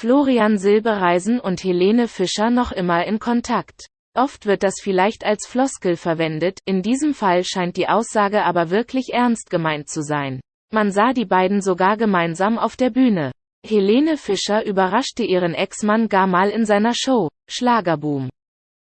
Florian Silbereisen und Helene Fischer noch immer in Kontakt. Oft wird das vielleicht als Floskel verwendet, in diesem Fall scheint die Aussage aber wirklich ernst gemeint zu sein. Man sah die beiden sogar gemeinsam auf der Bühne. Helene Fischer überraschte ihren Ex-Mann gar mal in seiner Show, Schlagerboom.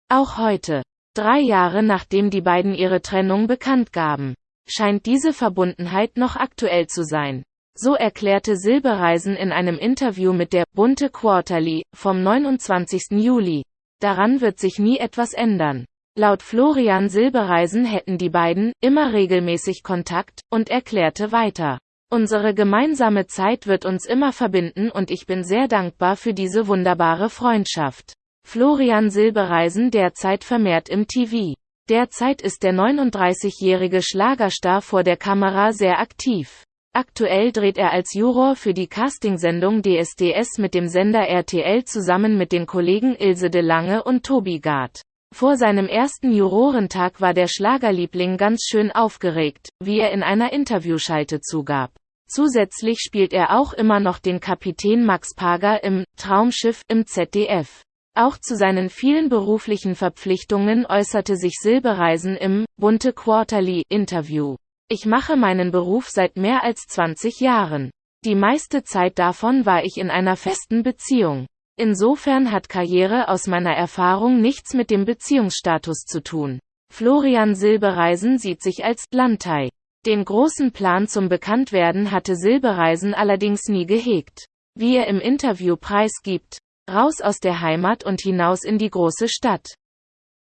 Auch heute, drei Jahre nachdem die beiden ihre Trennung bekannt gaben, scheint diese Verbundenheit noch aktuell zu sein. So erklärte Silbereisen in einem Interview mit der Bunte Quarterly vom 29. Juli. Daran wird sich nie etwas ändern. Laut Florian Silbereisen hätten die beiden immer regelmäßig Kontakt und erklärte weiter. Unsere gemeinsame Zeit wird uns immer verbinden und ich bin sehr dankbar für diese wunderbare Freundschaft. Florian Silbereisen derzeit vermehrt im TV. Derzeit ist der 39-jährige Schlagerstar vor der Kamera sehr aktiv. Aktuell dreht er als Juror für die Castingsendung DSDS mit dem Sender RTL zusammen mit den Kollegen Ilse de Lange und Tobi Gard. Vor seinem ersten Jurorentag war der Schlagerliebling ganz schön aufgeregt, wie er in einer Interviewschalte zugab. Zusätzlich spielt er auch immer noch den Kapitän Max Pager im Traumschiff im ZDF. Auch zu seinen vielen beruflichen Verpflichtungen äußerte sich Silbereisen im Bunte Quarterly Interview. Ich mache meinen Beruf seit mehr als 20 Jahren. Die meiste Zeit davon war ich in einer festen Beziehung. Insofern hat Karriere aus meiner Erfahrung nichts mit dem Beziehungsstatus zu tun. Florian Silbereisen sieht sich als Landtei. Den großen Plan zum Bekanntwerden hatte Silbereisen allerdings nie gehegt. Wie er im Interview preisgibt, raus aus der Heimat und hinaus in die große Stadt.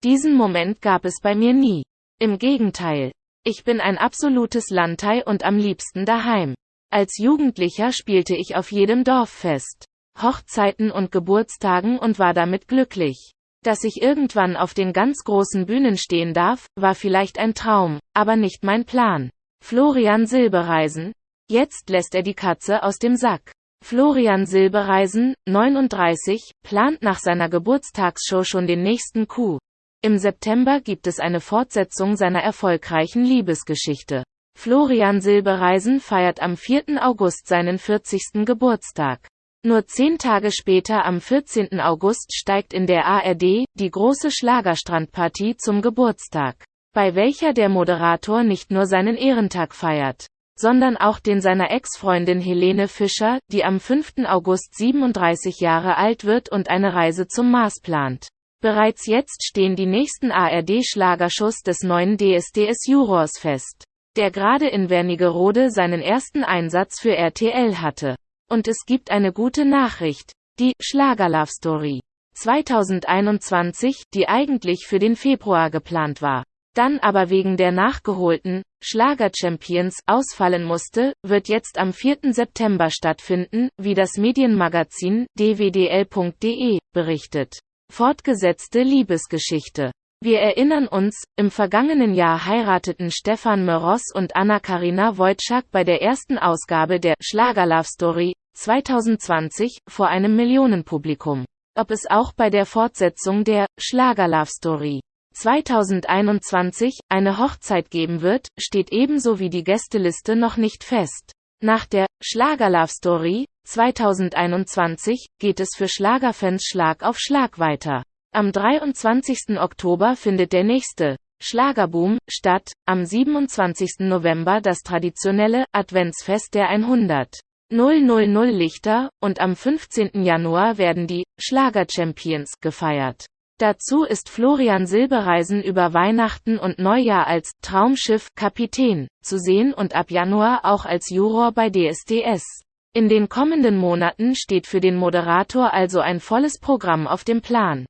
Diesen Moment gab es bei mir nie. Im Gegenteil, ich bin ein absolutes Landei und am liebsten daheim. Als Jugendlicher spielte ich auf jedem Dorffest, Hochzeiten und Geburtstagen und war damit glücklich. Dass ich irgendwann auf den ganz großen Bühnen stehen darf, war vielleicht ein Traum, aber nicht mein Plan. Florian Silbereisen. Jetzt lässt er die Katze aus dem Sack. Florian Silbereisen, 39, plant nach seiner Geburtstagsshow schon den nächsten Coup. Im September gibt es eine Fortsetzung seiner erfolgreichen Liebesgeschichte. Florian Silbereisen feiert am 4. August seinen 40. Geburtstag. Nur zehn Tage später am 14. August steigt in der ARD die große Schlagerstrandpartie zum Geburtstag, bei welcher der Moderator nicht nur seinen Ehrentag feiert, sondern auch den seiner Ex-Freundin Helene Fischer, die am 5. August 37 Jahre alt wird und eine Reise zum Mars plant. Bereits jetzt stehen die nächsten ARD-Schlagerschuss des neuen DSDS-Jurors fest, der gerade in Wernigerode seinen ersten Einsatz für RTL hatte. Und es gibt eine gute Nachricht. Die Schlager-Love Story 2021, die eigentlich für den Februar geplant war, dann aber wegen der nachgeholten Schlager-Champions ausfallen musste, wird jetzt am 4. September stattfinden, wie das Medienmagazin dwdl.de berichtet. Fortgesetzte Liebesgeschichte. Wir erinnern uns, im vergangenen Jahr heirateten Stefan Meros und Anna-Karina Wojcik bei der ersten Ausgabe der Schlager Love Story 2020 vor einem Millionenpublikum. Ob es auch bei der Fortsetzung der Schlager Love Story 2021 eine Hochzeit geben wird, steht ebenso wie die Gästeliste noch nicht fest. Nach der Schlager Love Story 2021 geht es für Schlagerfans Schlag auf Schlag weiter. Am 23. Oktober findet der nächste Schlagerboom statt, am 27. November das traditionelle Adventsfest der 100 000 Lichter und am 15. Januar werden die Schlager Champions gefeiert. Dazu ist Florian Silbereisen über Weihnachten und Neujahr als Traumschiff Kapitän zu sehen und ab Januar auch als Juror bei DSDS. In den kommenden Monaten steht für den Moderator also ein volles Programm auf dem Plan.